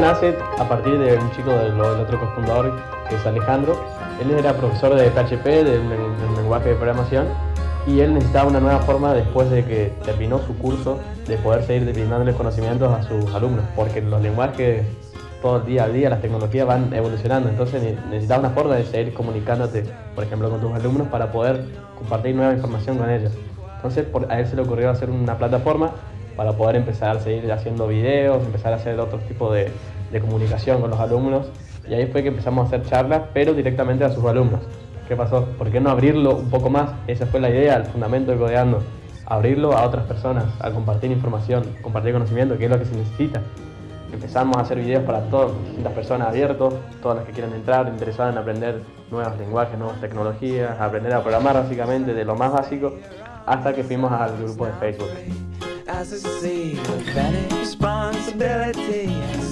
nace a partir de un chico del, del otro cofundador, que es Alejandro. Él era profesor de PHP, del, del lenguaje de programación, y él necesitaba una nueva forma después de que terminó su curso de poder seguir brindándoles conocimientos a sus alumnos, porque los lenguajes todo el día a día, las tecnologías van evolucionando, entonces necesitaba una forma de seguir comunicándote, por ejemplo, con tus alumnos para poder compartir nueva información con ellos. Entonces por, a él se le ocurrió hacer una plataforma para poder empezar a seguir haciendo videos, empezar a hacer otro tipo de, comunicación con los alumnos, y ahí fue que empezamos a hacer charlas, pero directamente a sus alumnos. ¿Qué pasó? ¿Por qué no abrirlo un poco más? Esa fue la idea, el fundamento de Codeando. Abrirlo a otras personas, a compartir información, compartir conocimiento, que es lo que se necesita. Empezamos a hacer videos para todas las personas abiertos, todas las que quieran entrar, interesadas en aprender nuevos lenguajes, nuevas tecnologías, aprender a programar básicamente de lo más básico, hasta que fuimos al grupo de Facebook.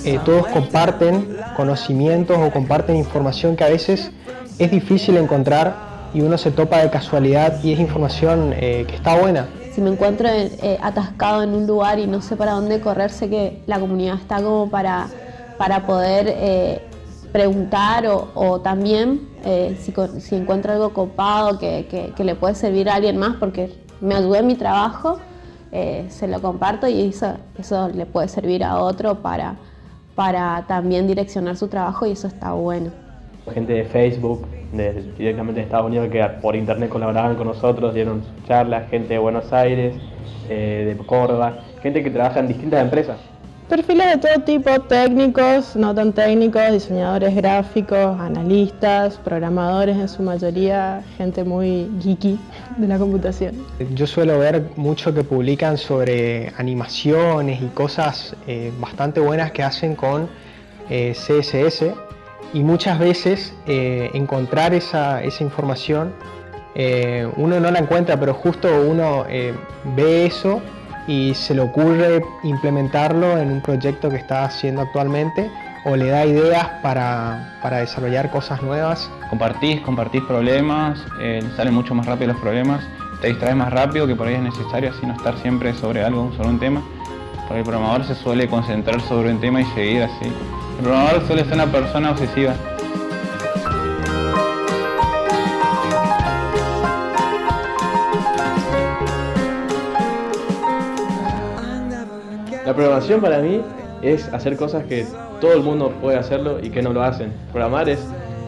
Eh, todos comparten conocimientos o comparten información que a veces es difícil encontrar y uno se topa de casualidad y es información eh, que está buena. Si me encuentro eh, atascado en un lugar y no sé para dónde correr, sé que la comunidad está como para, para poder eh, preguntar o, o también si, si, encuentro algo copado que, que, que, le puede servir a alguien más porque me ayudé en mi trabajo, se lo comparto y eso, eso le puede servir a otro para, para también direccionar su trabajo y eso está bueno gente de Facebook, directamente de Estados Unidos, que por internet colaboraban con nosotros, dieron charlas, gente de Buenos Aires, eh, de Córdoba, gente que trabaja en distintas empresas. Perfiles de todo tipo, técnicos, no tan técnicos, diseñadores gráficos, analistas, programadores en su mayoría, gente muy geeky de la computación. Yo suelo ver mucho que publican sobre animaciones y cosas eh, bastante buenas que hacen con eh, CSS, y muchas veces eh, encontrar esa, información uno no la encuentra pero justo uno ve eso y se le ocurre implementarlo en un proyecto que está haciendo actualmente o le da ideas para, para desarrollar cosas nuevas. Compartís, compartís problemas, salen mucho más rápido los problemas, te distraes más rápido que por ahí es necesario así no estar siempre sobre algo, sobre un tema. Porque el programador se suele concentrar sobre un tema y seguir así. El programador suele ser una persona obsesiva. La programación para mí es hacer cosas que todo el mundo puede hacerlo y que no lo hacen. Programar es,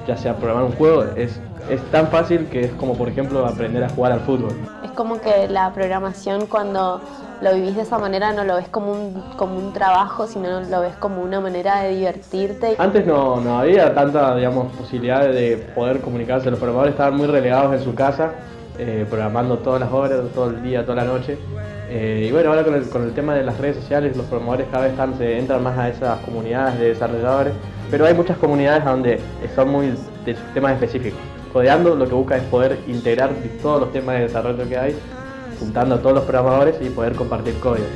ya sea programar un juego, es, es tan fácil que es como por ejemplo aprender a jugar al fútbol. Es como que la programación cuando lo vivís de esa manera no lo ves como un, como un trabajo, sino lo ves como una manera de divertirte. Antes no, no había tanta digamos, posibilidad de poder comunicarse, los programadores estaban muy relegados en su casa, eh, programando todas las horas, todo el día, toda la noche. Eh, y bueno, ahora con el, con el, tema de las redes sociales, los programadores cada vez se entran más a esas comunidades de desarrolladores, pero hay muchas comunidades donde son muy de temas específicos. Codeando lo que busca es poder integrar todos los temas de desarrollo que hay juntando a todos los programadores y poder compartir código.